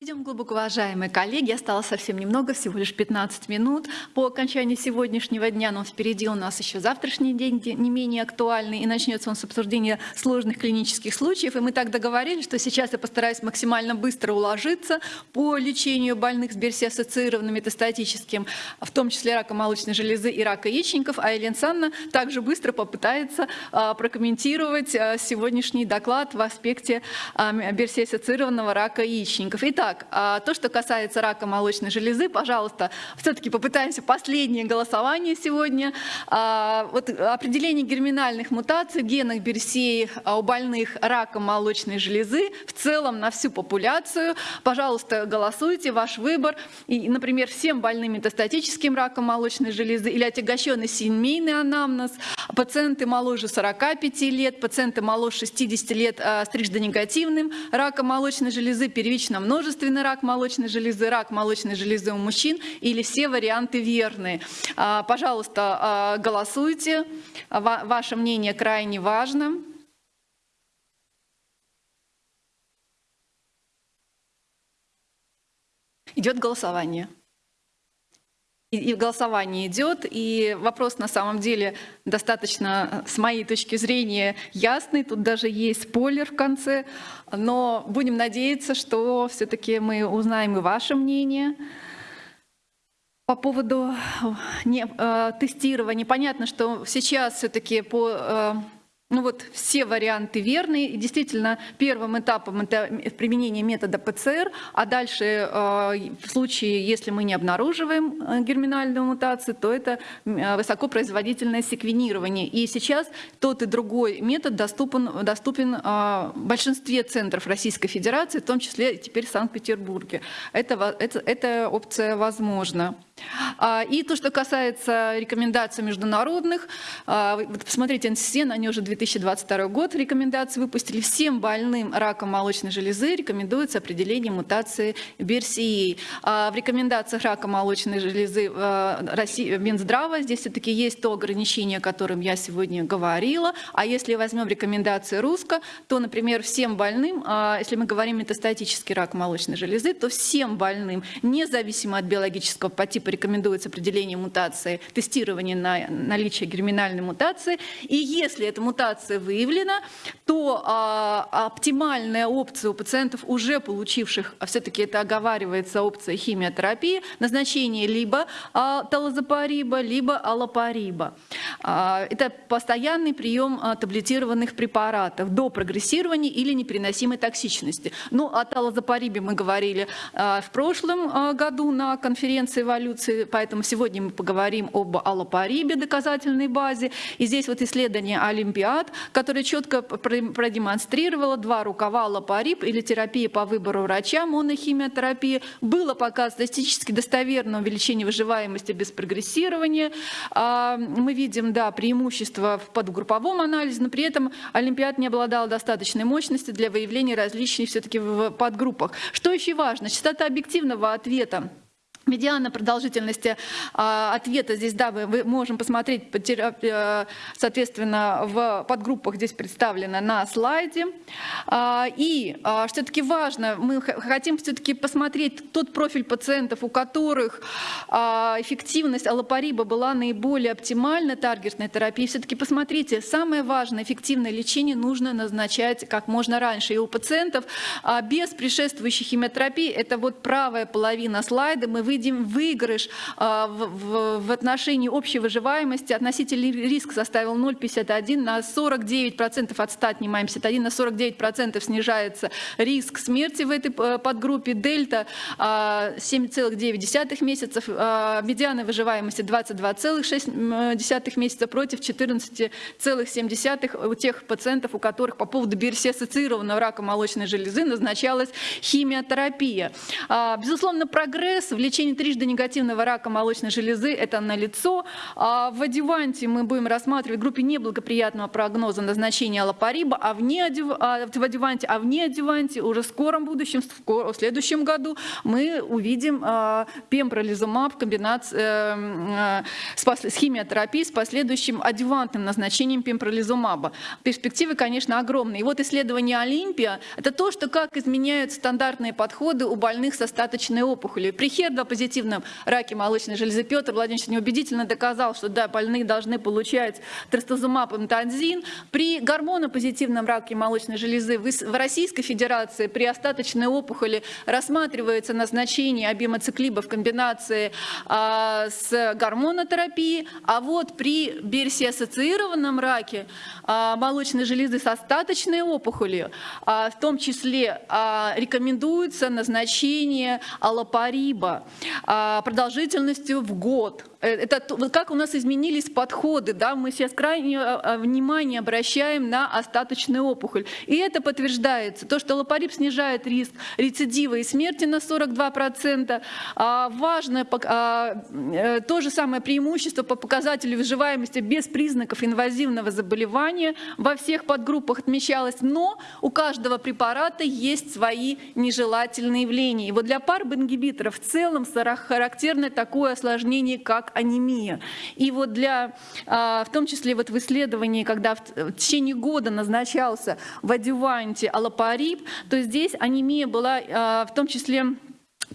Идем, глубоко уважаемые коллеги, осталось совсем немного, всего лишь 15 минут. По окончании сегодняшнего дня, но впереди у нас еще завтрашний день не менее актуальный, и начнется он с обсуждения сложных клинических случаев. И мы так договорились, что сейчас я постараюсь максимально быстро уложиться по лечению больных с берсиассоциированным метастатическим, в том числе рака молочной железы и рака яичников, а Елена Санна также быстро попытается а, прокомментировать а, сегодняшний доклад в аспекте а, берсиассоциированного рака яичников. Итак, Итак, а, то, что касается рака молочной железы, пожалуйста, все-таки попытаемся последнее голосование сегодня. А, вот определение герминальных мутаций в генах Берсеи у больных раком молочной железы в целом на всю популяцию. Пожалуйста, голосуйте, ваш выбор. И, например, всем больным метастатическим раком молочной железы или отягощенный семейный анамнез, пациенты моложе 45 лет, пациенты моложе 60 лет а, с триждонегативным раком молочной железы, первично множество множественный рак молочной железы, рак молочной железы у мужчин или все варианты верные. А, пожалуйста, а, голосуйте. Ваше мнение крайне важно. Идет голосование и голосование идет, и вопрос на самом деле достаточно, с моей точки зрения, ясный. Тут даже есть спойлер в конце, но будем надеяться, что все-таки мы узнаем и ваше мнение. По поводу не, э, тестирования, понятно, что сейчас все-таки по э, ну вот все варианты верные. И действительно, первым этапом это применение метода ПЦР, а дальше э, в случае, если мы не обнаруживаем э, герминальную мутацию, то это э, высокопроизводительное секвенирование. И сейчас тот и другой метод доступен, доступен в большинстве центров Российской Федерации, в том числе теперь в Санкт-Петербурге. Это, это, эта опция возможна. А, и то, что касается рекомендаций международных, а, посмотрите, НССН, они уже 2022 год рекомендации выпустили. Всем больным раком молочной железы рекомендуется определение мутации BRCA. А, в рекомендациях рака молочной железы Минздрава здесь все-таки есть то ограничение, о котором я сегодня говорила. А если возьмем рекомендации РУСКО, то, например, всем больным, если мы говорим метастатический рак молочной железы, то всем больным, независимо от биологического подтипа рекомендуется определение мутации, тестирование на наличие герминальной мутации. И если эта мутация выявлена, то а, оптимальная опция у пациентов, уже получивших, а все-таки это оговаривается опция химиотерапии, назначение либо а, талозапариба, либо аллопариба. А, это постоянный прием а, таблетированных препаратов до прогрессирования или непереносимой токсичности. Ну, о талозапарибе мы говорили а, в прошлом а, году на конференции эволюции эволюции, поэтому сегодня мы поговорим об аллопарибе, доказательной базе. И здесь вот исследование Олимпиад, которое четко продемонстрировало два рукава аллопариб или терапия по выбору врача, монохимиотерапия. Было показано статистически достоверное увеличение выживаемости без прогрессирования. А, мы видим, да, преимущество в подгрупповом анализе, но при этом Олимпиад не обладал достаточной мощностью для выявления различий все-таки в подгруппах. Что еще важно? Частота объективного ответа Медиана продолжительности а, ответа здесь, да, мы, мы можем посмотреть, э, соответственно, в подгруппах здесь представлено на слайде. А, и а, все-таки важно, мы хотим все-таки посмотреть тот профиль пациентов, у которых а, эффективность аллопариба была наиболее оптимальна, таргетной терапии. Все-таки посмотрите, самое важное, эффективное лечение нужно назначать как можно раньше. И у пациентов а, без предшествующей химиотерапии, это вот правая половина слайда, мы видим, видим выигрыш а, в, отношении общей выживаемости. Относительный риск составил 0,51 на 49% от 100 отнимаем 51, на 49% снижается риск смерти в этой э, подгруппе. Дельта 7,9 а, месяцев, а, медиана выживаемости 22,6 месяца против 14,7 у тех пациентов, у которых по поводу BRCA-ассоциированного рака молочной железы назначалась химиотерапия. Безусловно, прогресс в лечении Течение трижды негативного рака молочной железы – это налицо. А в адюванте мы будем рассматривать в группе неблагоприятного прогноза назначения аллопариба, а вне адю... а в адюванте, а вне адюванте уже в скором будущем, в следующем году мы увидим а, пембролизумаб в комбинации э, с химиотерапией с последующим адювантным назначением пембролизумаба. Перспективы, конечно, огромные. И вот исследование Олимпия – это то, что как изменяют стандартные подходы у больных с остаточной опухолью. При HER2-позитивном раке молочной железы. Петр Владимирович неубедительно доказал, что да, больные должны получать трастузумаб и мтанзин. При гормонопозитивном раке молочной железы в Российской Федерации при остаточной опухоли рассматривается назначение обимоциклиба в комбинации а, с гормонотерапией, а вот при BRCA-ассоциированном раке а, молочной железы с остаточной опухолью, а, в том числе а, рекомендуется назначение аллопариба а, продолжительностью в год. Э, это как у нас изменились подходы, да, мы сейчас крайне а, а, внимание обращаем на остаточную опухоль. И это подтверждается, то, что лапарип снижает риск рецидива и смерти на 42%. А, важное а, э, то же самое преимущество по показателю выживаемости без признаков инвазивного заболевания во всех подгруппах отмечалось, но у каждого препарата есть свои нежелательные явления. И вот для парбингибиторов в целом характерно такое осложнение, как анемия. И вот для, а, в том числе вот в исследовании, когда в течение года назначался в адюванте аллопарип, то здесь анемия была а, в том числе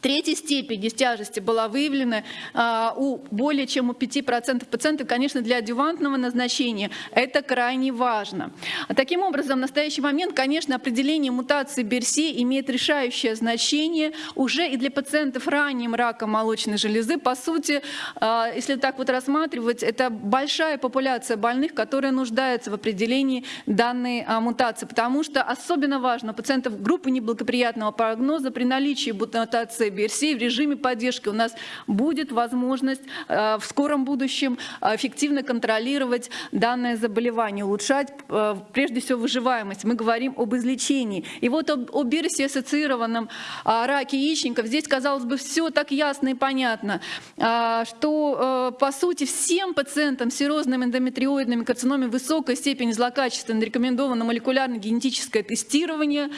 Третьей степени тяжести была выявлена а, у более чем у 5% пациентов, конечно, для адювантного назначения. Это крайне важно. Таким образом, в настоящий момент, конечно, определение мутации БРСИ имеет решающее значение уже и для пациентов ранним раком молочной железы. По сути, а, если так вот рассматривать, это большая популяция больных, которая нуждается в определении данной а, мутации, потому что особенно важно пациентов группы неблагоприятного прогноза при наличии мутации версии в режиме поддержки у нас будет возможность э, в скором будущем эффективно контролировать данное заболевание, улучшать э, прежде всего выживаемость. Мы говорим об излечении. И вот об, об ассоциированном а, раке яичников здесь, казалось бы, все так ясно и понятно, что э, по сути всем пациентам с серозным эндометриоидными карциномами высокой степени злокачественно рекомендовано молекулярно-генетическое тестирование.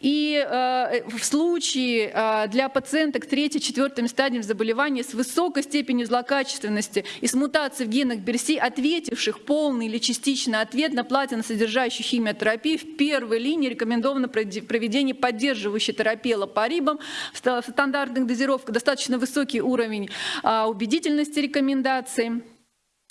И в случае для пациентов пациенток третьей-четвертым стадием заболевания с высокой степенью злокачественности и с мутацией в генах БРСИ, ответивших полный или частичный ответ на платиносодержащую химиотерапию, в первой линии рекомендовано проведение поддерживающей терапии лапарибом в стандартных дозировках, достаточно высокий уровень а, убедительности рекомендаций.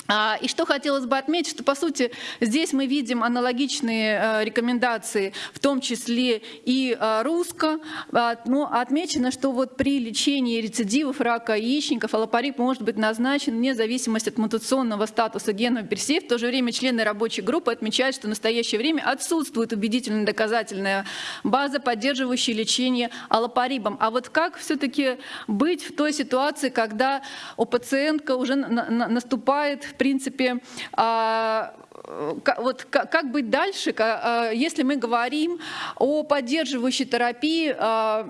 А, и что хотелось бы отметить, что по сути здесь мы видим аналогичные э, рекомендации, в том числе и э, русско, а, но отмечено, что вот при лечении рецидивов рака яичников аллопарип может быть назначен вне зависимости от мутационного статуса гена персей. В то же время члены рабочей группы отмечают, что в настоящее время отсутствует убедительная доказательная база, поддерживающая лечение аллопарибом. А вот как все-таки быть в той ситуации, когда у пациентка уже наступает в принципе, а, вот как быть дальше, а, если мы говорим о поддерживающей терапии а,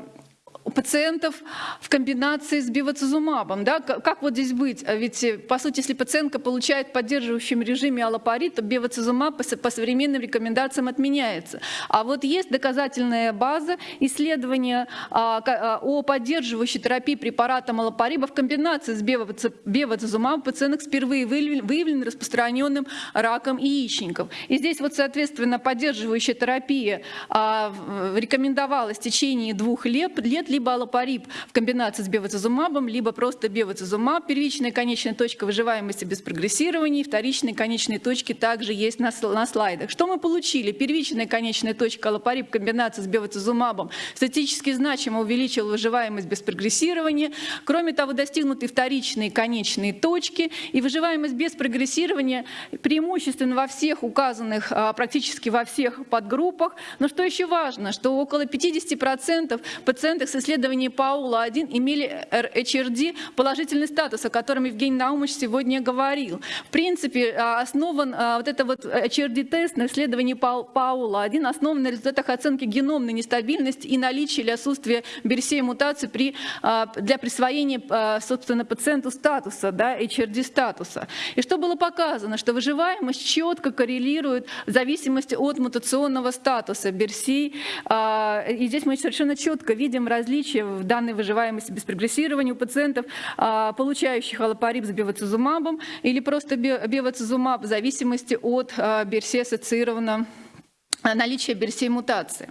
пациентов в комбинации с бивацизумабом. Да? Как вот здесь быть? А ведь, э, по сути, если пациентка получает в поддерживающем режиме аллопарит, то бивацизумаб по современным рекомендациям отменяется. А вот есть доказательная база исследования а, а, о поддерживающей терапии препаратом аллопариба в комбинации с бевацизумабом пациенток с впервые выявлен распространенным раком яичников. И здесь вот, соответственно, поддерживающая терапия рекомендовалась в течение двух лет, лет либо аллопарип в комбинации с бевацизумабом, либо просто бевацизумаб, первичная конечная точка выживаемости без прогрессирования, вторичные конечные точки также есть на, на слайдах. Что мы получили? Первичная конечная точка аллопарип в комбинации с бевацизумабом статически значимо увеличила выживаемость без прогрессирования. Кроме того, достигнуты вторичные конечные точки, и выживаемость без прогрессирования преимущественно во всех указанных, а, практически во всех подгруппах. Но что еще важно, что около 50% пациентов с исследовании Паула-1 имели HRD положительный статус, о котором Евгений Наумович сегодня говорил. В принципе, а, основан а, вот это вот HRD-тест на исследовании Паула-1 основан на результатах оценки геномной нестабильности и наличия или отсутствия берсей мутаций при, а, для присвоения, собственно, пациенту статуса, да, HRD-статуса. И что было показано? Что выживаемость четко коррелирует в зависимости от мутационного статуса берсей. И здесь мы совершенно четко видим различия в данной выживаемости без прогрессирования у пациентов, получающих аллопариб с бевацизумабом или просто бевацизумаб в зависимости от берсии ассоциированного наличие берсей мутации.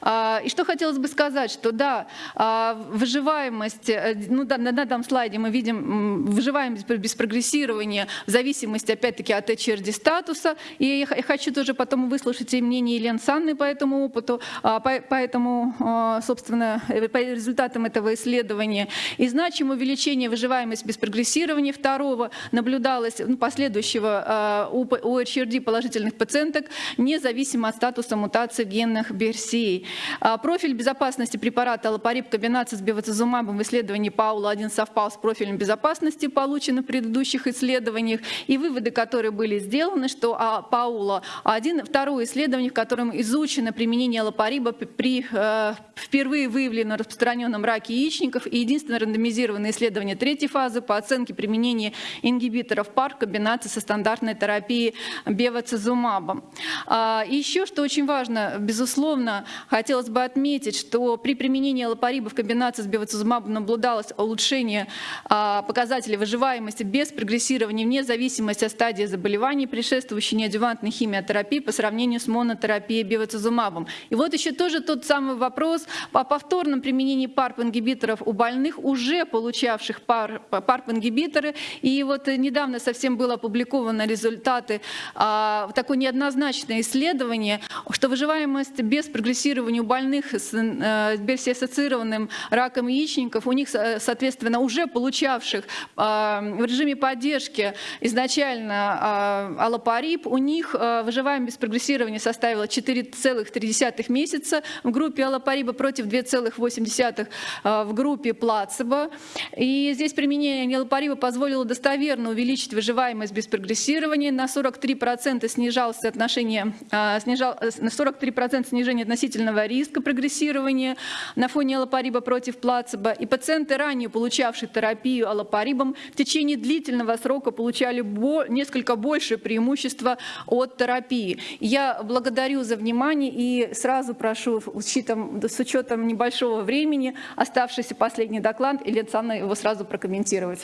А, и что хотелось бы сказать, что да, а, выживаемость, э, ну, на данном слайде мы видим выживаемость без прогрессирования в зависимости, опять-таки, от HRD статуса. И я хочу тоже потом выслушать и мнение Елены Санны по этому опыту, а, поэтому, собственно, э, по результатам этого исследования. И значимое увеличение выживаемости без прогрессирования второго наблюдалось, ну, последующего у HRD положительных пациенток, независимо от статуса статуса мутации генных берсий. А, профиль безопасности препарата аллопарип комбинации с бевацизумабом в исследовании Паула-1 совпал с профилем безопасности, полученным в предыдущих исследованиях, и выводы, которые были сделаны, что а, Паула-1, второе исследование, в котором изучено применение аллопариба при э, впервые выявленном распространенном раке яичников и единственное рандомизированное исследование третьей фазы по оценке применения ингибиторов ПАР в комбинации со стандартной терапией бевацизумабом. А, еще, очень важно, безусловно, хотелось бы отметить, что при применении лапариба в комбинации с бевацизумабом наблюдалось улучшение а, показателей выживаемости без прогрессирования вне зависимости от стадии заболеваний, предшествующей неадювантной химиотерапии по сравнению с монотерапией бевацизумабом. И вот еще тоже тот самый вопрос о повторном применении ПАРП-ингибиторов у больных, уже получавших ПАРП-ингибиторы. И вот недавно совсем было опубликовано результаты а, такое неоднозначное исследование, что выживаемость без прогрессирования у больных с э, берсиассоциированным раком яичников, у них, соответственно, уже получавших а, в режиме поддержки изначально а, аллопарип, у них а, выживаемость без прогрессирования составила 4,3 месяца в группе аллопариба против 2,8 в группе плацебо. И здесь применение аллопариба позволило достоверно увеличить выживаемость без прогрессирования. На 43% снижалось соотношение, снижал, на 43% снижение относительного риска прогрессирования на фоне аллопариба против плацебо. И пациенты, ранее получавшие терапию аллопарибом, в течение длительного срока получали бо несколько больше преимущества от терапии. Я благодарю за внимание и сразу прошу, с учетом, с учетом небольшого времени, оставшийся последний доклад, Елена Александровна его сразу прокомментировать.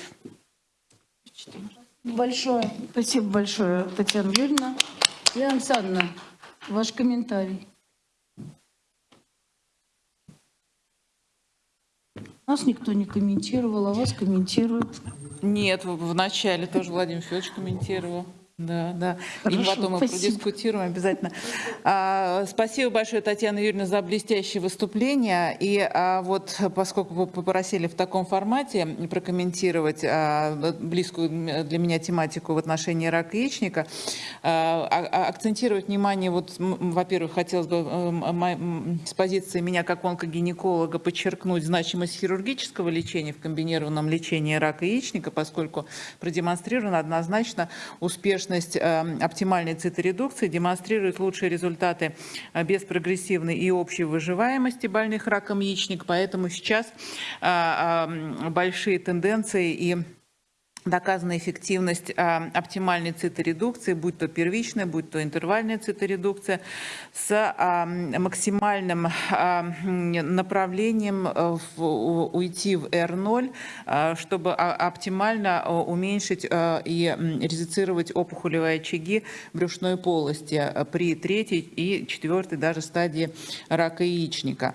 Большое. Спасибо большое, Татьяна Юрьевна. Елена Александровна, Ваш комментарий. Нас никто не комментировал, а вас комментируют. Нет, в начале тоже Владимир Федорович комментировал. Да, да. Хорошо, и потом мы продискутируем обязательно. А, спасибо большое, Татьяна Юрьевна, за блестящее выступление. И а, вот поскольку вы попросили в таком формате прокомментировать а, близкую для меня тематику в отношении рака яичника, а, а, акцентировать внимание, вот, во-первых, хотелось бы с позиции меня как онкогинеколога подчеркнуть значимость хирургического лечения в комбинированном лечении рака яичника, поскольку продемонстрировано однозначно успешно успешность эм, оптимальной циторедукции демонстрирует лучшие результаты э, без прогрессивной и общей выживаемости больных раком яичника. Поэтому сейчас э, большие тенденции и доказана эффективность а, оптимальной циторедукции, будь то первичная, будь то интервальная циторедукция, с а, максимальным а, направлением э, уйти в R0, а, чтобы оптимально а, уменьшить а, и резицировать опухолевые очаги брюшной полости при третьей и четвертой даже стадии рака яичника.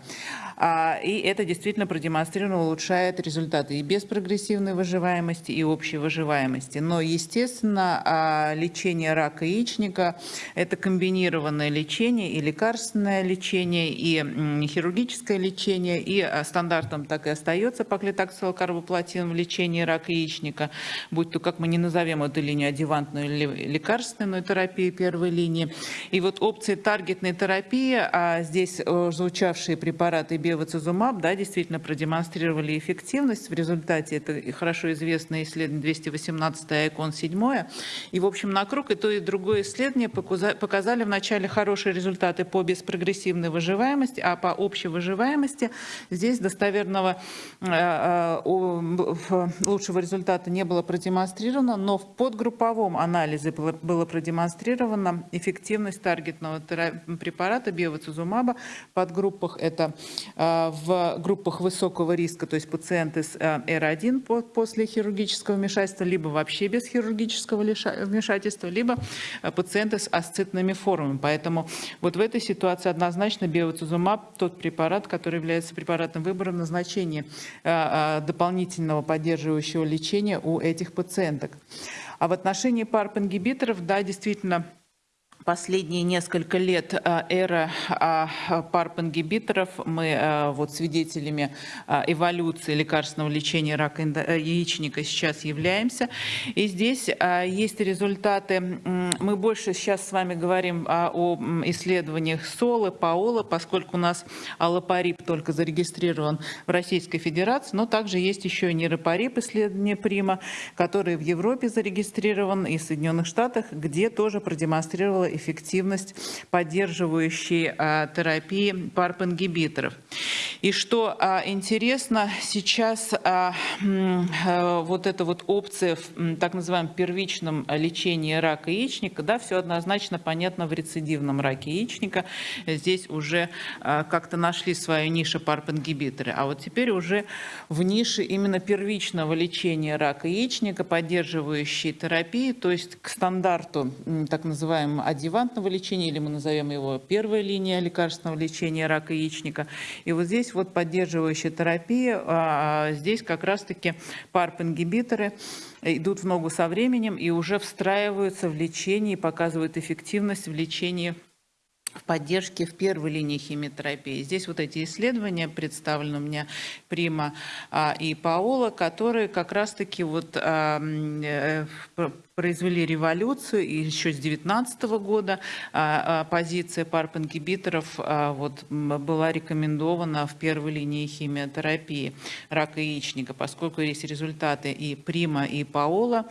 А, и это действительно продемонстрировано, улучшает результаты и без прогрессивной выживаемости, и общей выживаемости. Но, естественно, а, лечение рака яичника – это комбинированное лечение и лекарственное лечение, и хирургическое лечение, и а, стандартом так и остается паклитаксилокарбоплатин в лечении рака яичника, будь то, как мы не назовем эту линию, адювантную или лекарственную терапию первой линии. И вот опции таргетной терапии, а здесь э, звучавшие препараты бевацизумаб, да, действительно продемонстрировали эффективность. В результате это хорошо известное исследование 218 икон 7. И, в общем, на круг и то, и другое исследование показа- показали вначале хорошие результаты по беспрогрессивной выживаемости, а по общей выживаемости здесь достоверного э, э, лучшего результата не было продемонстрировано, но в подгрупповом анализе было, продемонстрирована эффективность таргетного препарата биоцизумаба в подгруппах. Это в группах высокого риска, то есть пациенты с э, R1 по- после хирургического вмешательства, либо вообще без хирургического вмешательства, либо э, пациенты с асцитными формами. Поэтому вот в этой ситуации однозначно биоцизумаб тот препарат, который является препаратом выбора в назначении э, э, дополнительного поддерживающего лечения у этих пациенток. А в отношении PARP-ингибиторов, да, действительно, Последние несколько лет а, эра а, PARP-ингибиторов, мы а, вот свидетелями а, эволюции лекарственного лечения рака э, яичника сейчас являемся. И здесь есть результаты, мы больше сейчас с вами говорим а, о исследованиях СОЛы, ПАОЛа, поскольку у нас аллопарип только зарегистрирован в Российской Федерации, но также есть еще и нейропарип исследование Прима, который в Европе зарегистрирован и в Соединенных Штатах, где тоже продемонстрировала эффективность поддерживающей а, терапии PARP-ингибиторов. И что а, интересно, сейчас а, вот эта вот опция в так называемом первичном лечении рака яичника, да, все однозначно понятно в рецидивном раке яичника. Здесь уже как-то нашли свою нишу PARP-ингибиторы. А вот теперь уже в нише именно первичного лечения рака яичника, поддерживающей терапии, то есть к стандарту так называемого адъювантного лечения, или мы назовем его первая линия лекарственного лечения рака яичника. И вот здесь вот поддерживающая терапия, а, здесь как раз-таки PARP-ингибиторы идут в ногу со временем и уже встраиваются в лечение и показывают эффективность в лечении в поддержке в первой линии химиотерапии. Здесь вот эти исследования представлены у меня Прима а, и Паола, которые как раз-таки вот а, э, произвели революцию, и еще с 2019 года а, а, позиция PARP-ингибиторов а, вот, была рекомендована в первой линии химиотерапии рака яичника, поскольку есть результаты и Прима, и Паола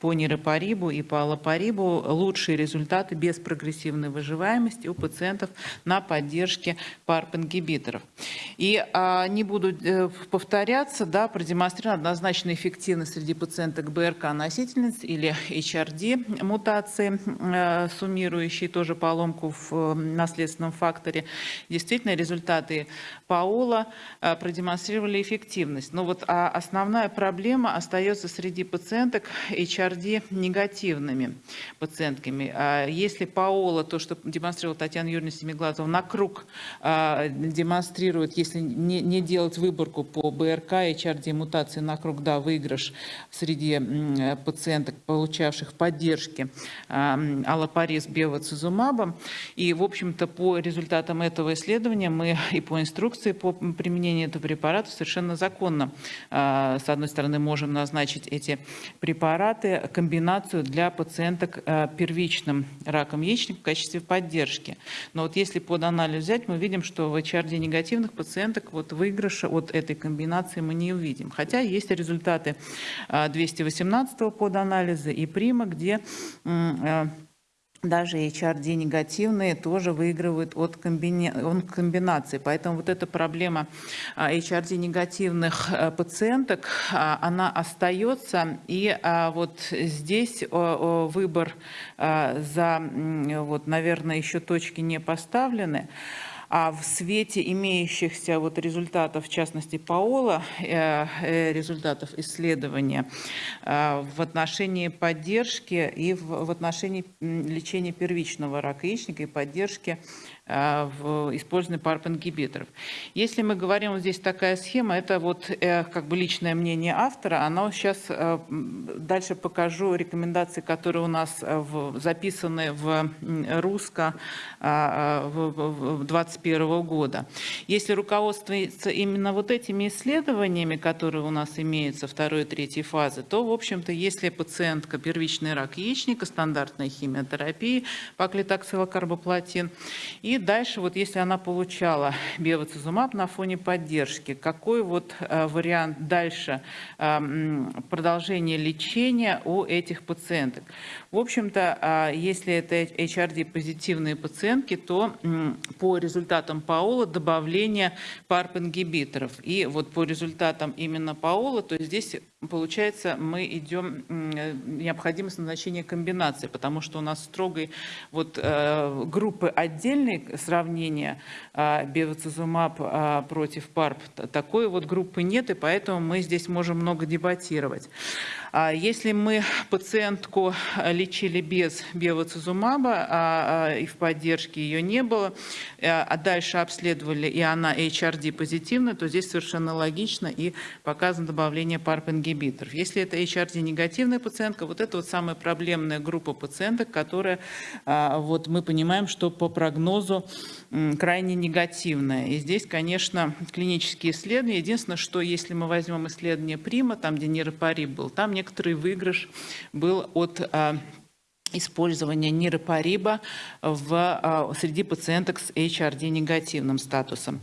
по нейропарибу и по аллопарибу лучшие результаты без прогрессивной выживаемости у пациентов на поддержке PARP-ингибиторов. И а, не буду э, повторяться, да, продемонстрирована однозначная эффективность среди пациенток БРК-носительниц или HRD мутации, э, суммирующие тоже поломку в э, наследственном факторе. Действительно, результаты Паола э, продемонстрировали эффективность. Но вот а, основная проблема остается среди пациенток HRD негативными пациентками. А Если Паола, то, что демонстрировала Татьяна Юрьевна Семиглазова, на круг демонстрирует, если не, делать выборку по БРК HRD мутации на круг, да, выигрыш среди пациенток, получавших поддержки а, м, аллопариз бевацизумабом. И, в общем-то, по результатам этого исследования мы и по инструкции по применению этого препарата совершенно законно, а, с одной стороны, можем назначить эти препараты, комбинацию для пациенток а, первичным раком яичника в качестве поддержки. Но вот если под анализ взять, мы видим, что в HRD негативных пациенток вот выигрыша от этой комбинации мы не увидим. Хотя есть результаты а, 218 под анализа и Прима, где а, даже HRD негативные тоже выигрывают от, комбини... от комбинации. Поэтому вот эта проблема а, HRD негативных а, пациенток, а, она остается. И а, вот здесь выбор за, вот, наверное, еще точки не поставлены. А в свете имеющихся вот результатов, в частности, Паола, э, э, результатов исследования э, в отношении поддержки и в, отношении лечения первичного рака яичника и поддержки в использовании PARP-ингибиторов. Если мы говорим, вот здесь такая схема, это вот э, как бы личное мнение автора, она сейчас дальше покажу рекомендации, которые у нас э, в- записаны в русско а, а, 21 года. Если руководствуется именно вот этими исследованиями, которые у нас имеются второй и третьей фазы, то, в общем-то, если пациентка первичный рак яичника, стандартная химиотерапия, паклитоксилокарбоплатин, и Дальше, вот если она получала бевацизумаб на фоне поддержки, какой вот э, вариант дальше э, продолжения лечения у этих пациенток? В общем-то, а, если это HRD-позитивные пациентки, то по результатам ПАОЛа добавление ПАРП-ингибиторов. И вот по результатам именно ПАОЛа, то здесь получается, мы идем, необходимость назначения комбинации, потому что у нас строгой вот э, группы отдельной сравнения э, бевацизумаб э, против ПАРП, такой вот группы нет, и поэтому мы здесь можем много дебатировать. А Если мы пациентку лечили без бевацизумаба, а, а, и в поддержке ее не было, э, а дальше обследовали, и она HRD позитивна, то здесь совершенно логично и показано добавление ПАРП-ингибиторов. Если это HRD негативная пациентка, вот это вот самая проблемная группа пациенток, которая, вот мы понимаем, что по прогнозу крайне негативная. И здесь, конечно, клинические исследования. Единственное, что если мы возьмем исследование Прима, там, где нейропариб был, там некоторый выигрыш был от а, использования нейропариба в, а, среди пациенток с HRD негативным статусом.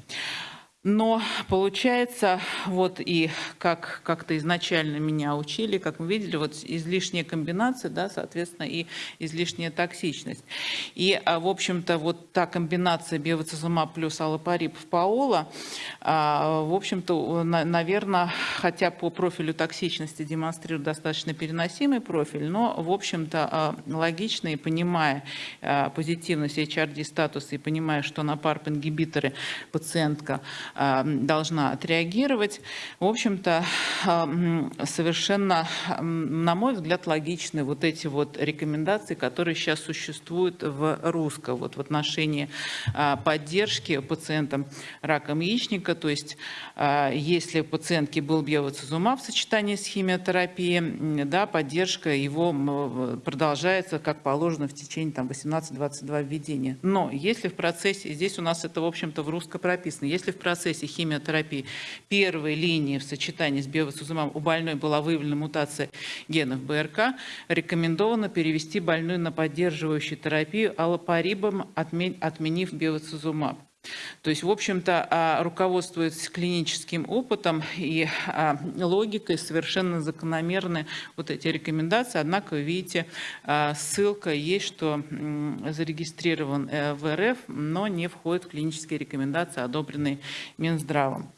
Но получается, вот и как как-то изначально меня учили, как мы видели, вот излишняя комбинация, да, соответственно, и излишняя токсичность. И, а, в общем-то, вот та комбинация биоцизумаб плюс аллопарип в паола, а, в общем-то, наверное, хотя по профилю токсичности демонстрирует достаточно переносимый профиль, но, в общем-то, а, логично и понимая позитивность HRD-статуса и понимая, что на PARP-ингибиторы пациентка должна отреагировать. В общем-то, а, м, совершенно, м, на мой взгляд, логичны вот эти вот рекомендации, которые сейчас существуют в РУСКО вот в отношении а, поддержки пациентам раком яичника. То есть, а, если у пациентки был биоцизумаб в сочетании с химиотерапией, да, поддержка его продолжается, как положено, в течение там, 18-22 введения. Но если в процессе, здесь у нас это, в общем-то, в русско прописано, если в процессе химиотерапии первой линии в сочетании с биовацизумабом у больной была выявлена мутация генов БРК, рекомендовано перевести больную на поддерживающую терапию аллопарибом, отме- отменив биовацизумаб. То есть, в общем-то, а, руководствуясь клиническим опытом и а, логикой, совершенно закономерны вот эти рекомендации. Однако, видите, а, ссылка есть, что зарегистрирован э, в РФ, но не входит в клинические рекомендации, одобренные Минздравом.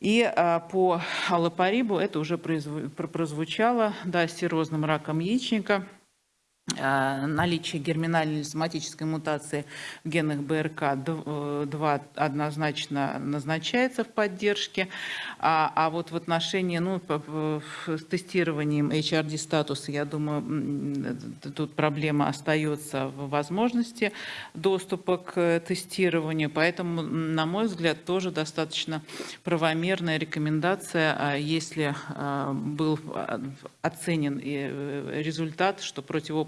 И по аллопарибу это уже прозвучало, да, с серозным раком яичника – наличие герминальной соматической мутации в генах БРК-2 однозначно назначается в поддержке, а, а вот в отношении, ну, с тестированием HRD-статуса, я думаю, тут проблема остается в возможности доступа к тестированию, поэтому, на мой взгляд, тоже достаточно правомерная рекомендация, а, если а, был а, оценен э, результат, что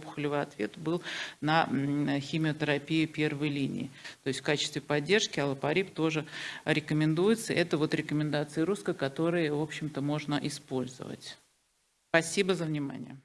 противоопухолевый ответ был на м, химиотерапию первой линии. То есть в качестве поддержки аллопарип тоже рекомендуется. Это вот рекомендации русско, которые, в общем-то, можно использовать. Спасибо за внимание.